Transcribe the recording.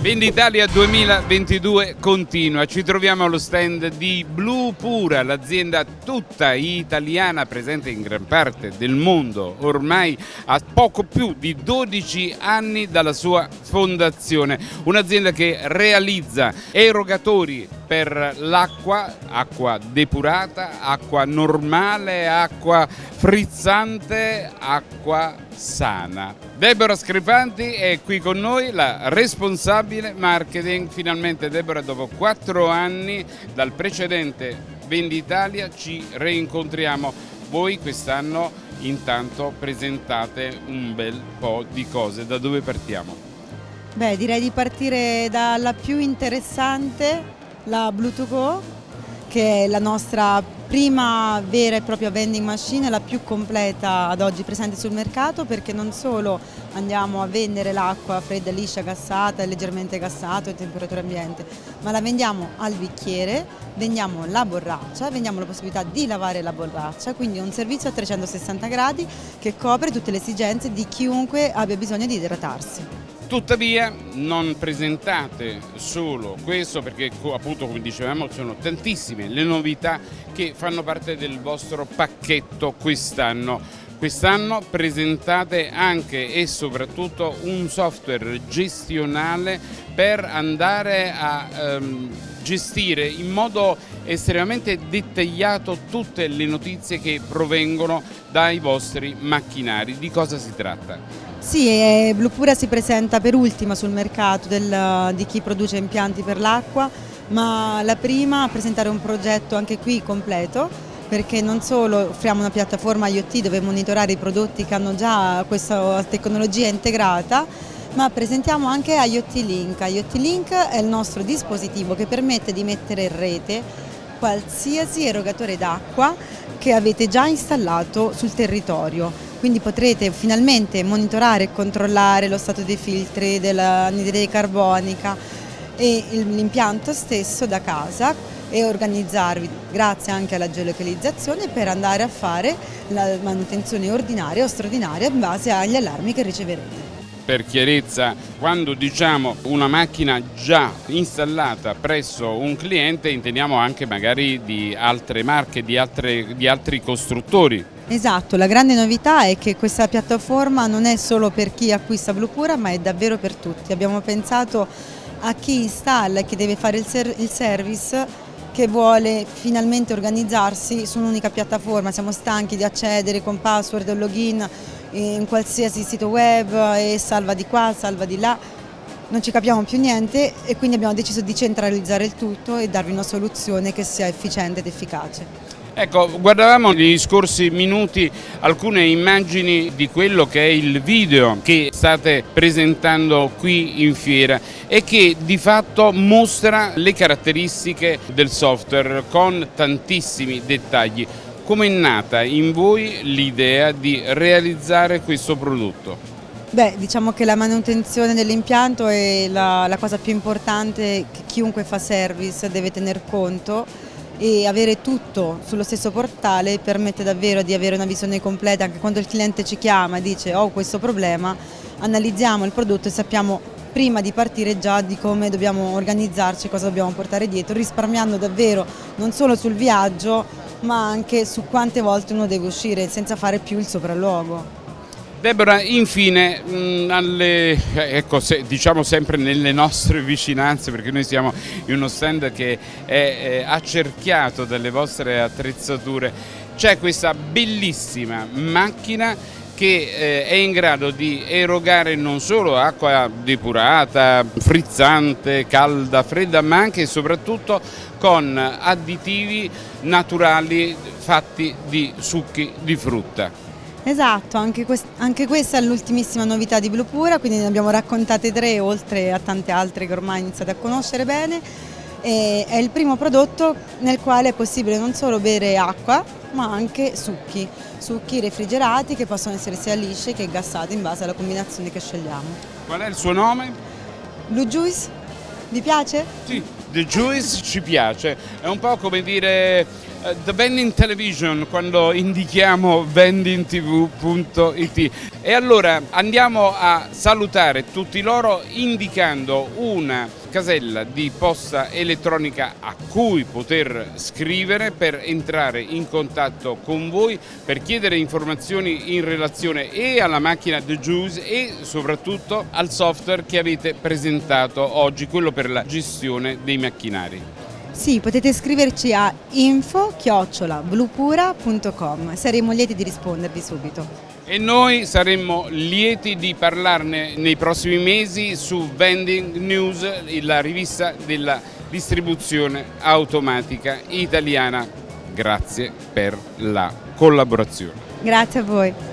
Venditalia 2022 continua, ci troviamo allo stand di Blue Pura, l'azienda tutta italiana presente in gran parte del mondo, ormai a poco più di 12 anni dalla sua fondazione, un'azienda che realizza erogatori per l'acqua, acqua depurata, acqua normale, acqua frizzante, acqua sana. Deborah Scripanti è qui con noi, la responsabile marketing. Finalmente Deborah dopo quattro anni dal precedente Venditalia ci reincontriamo. Voi quest'anno intanto presentate un bel po' di cose. Da dove partiamo? Beh, direi di partire dalla più interessante la Bluetooth Go che è la nostra prima vera e propria vending machine, la più completa ad oggi presente sul mercato perché non solo andiamo a vendere l'acqua fredda, liscia, gassata, leggermente gassata a temperatura ambiente, ma la vendiamo al bicchiere, vendiamo la borraccia, vendiamo la possibilità di lavare la borraccia, quindi un servizio a 360 gradi che copre tutte le esigenze di chiunque abbia bisogno di idratarsi. Tuttavia non presentate solo questo perché appunto come dicevamo sono tantissime le novità che fanno parte del vostro pacchetto quest'anno. Quest'anno presentate anche e soprattutto un software gestionale per andare a ehm, gestire in modo estremamente dettagliato tutte le notizie che provengono dai vostri macchinari. Di cosa si tratta? Sì, eh, Bluepura si presenta per ultima sul mercato del, di chi produce impianti per l'acqua, ma la prima a presentare un progetto anche qui completo perché non solo offriamo una piattaforma IoT dove monitorare i prodotti che hanno già questa tecnologia integrata, ma presentiamo anche IoT Link. IoT Link è il nostro dispositivo che permette di mettere in rete qualsiasi erogatore d'acqua che avete già installato sul territorio quindi potrete finalmente monitorare e controllare lo stato dei filtri, dell'anidride carbonica e l'impianto stesso da casa e organizzarvi grazie anche alla geolocalizzazione per andare a fare la manutenzione ordinaria o straordinaria in base agli allarmi che riceverete per chiarezza, quando diciamo una macchina già installata presso un cliente intendiamo anche magari di altre marche, di, altre, di altri costruttori. Esatto, la grande novità è che questa piattaforma non è solo per chi acquista Bluepura ma è davvero per tutti. Abbiamo pensato a chi installa e chi deve fare il, ser il service che vuole finalmente organizzarsi su un'unica piattaforma, siamo stanchi di accedere con password o login in qualsiasi sito web e salva di qua, salva di là, non ci capiamo più niente e quindi abbiamo deciso di centralizzare il tutto e darvi una soluzione che sia efficiente ed efficace. Ecco, guardavamo negli scorsi minuti alcune immagini di quello che è il video che state presentando qui in fiera e che di fatto mostra le caratteristiche del software con tantissimi dettagli. Come è nata in voi l'idea di realizzare questo prodotto? Beh, diciamo che la manutenzione dell'impianto è la, la cosa più importante che chiunque fa service deve tener conto e avere tutto sullo stesso portale permette davvero di avere una visione completa anche quando il cliente ci chiama e dice ho questo problema, analizziamo il prodotto e sappiamo prima di partire già di come dobbiamo organizzarci, cosa dobbiamo portare dietro, risparmiando davvero non solo sul viaggio ma anche su quante volte uno deve uscire senza fare più il sopralluogo. Deborah, infine, mh, mm, alle, ecco, se, diciamo sempre nelle nostre vicinanze, perché noi siamo in uno stand che è, è accerchiato dalle vostre attrezzature, c'è questa bellissima macchina che eh, è in grado di erogare non solo acqua depurata, frizzante, calda, fredda, ma anche e soprattutto con additivi naturali fatti di succhi di frutta. Esatto, anche, quest anche questa è l'ultimissima novità di Blue Pura, quindi ne abbiamo raccontate tre oltre a tante altre che ormai iniziate a conoscere bene. E è il primo prodotto nel quale è possibile non solo bere acqua ma anche succhi, succhi refrigerati che possono essere sia lisci che gassati in base alla combinazione che scegliamo. Qual è il suo nome? Blue Juice, vi piace? Sì. The Juice ci piace, è un po' come dire uh, The Vending Television quando indichiamo vendingtv.it e allora andiamo a salutare tutti loro indicando una casella di posta elettronica a cui poter scrivere per entrare in contatto con voi, per chiedere informazioni in relazione e alla macchina The Juice e soprattutto al software che avete presentato oggi, quello per la gestione dei macchinari. Sì, potete scriverci a info-bluepura.com, saremo lieti di rispondervi subito. E noi saremmo lieti di parlarne nei prossimi mesi su Vending News, la rivista della distribuzione automatica italiana. Grazie per la collaborazione. Grazie a voi.